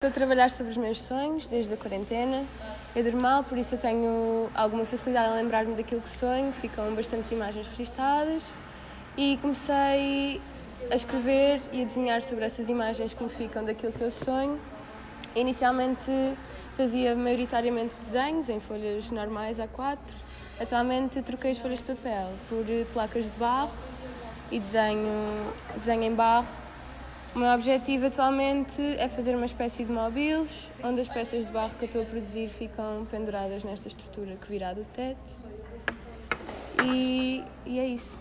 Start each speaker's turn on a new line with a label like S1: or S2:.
S1: Estou a trabalhar sobre os meus sonhos desde a quarentena. Eu durmo mal, por isso eu tenho alguma facilidade em lembrar-me daquilo que sonho, ficam bastantes imagens registadas e comecei a escrever e a desenhar sobre essas imagens que me ficam daquilo que eu sonho. Inicialmente fazia maioritariamente desenhos em folhas normais A4. Atualmente troquei as folhas de papel por placas de barro e desenho, desenho em barro o meu objetivo atualmente é fazer uma espécie de móveis, onde as peças de barro que eu estou a produzir ficam penduradas nesta estrutura que virá do teto. E, e é isso.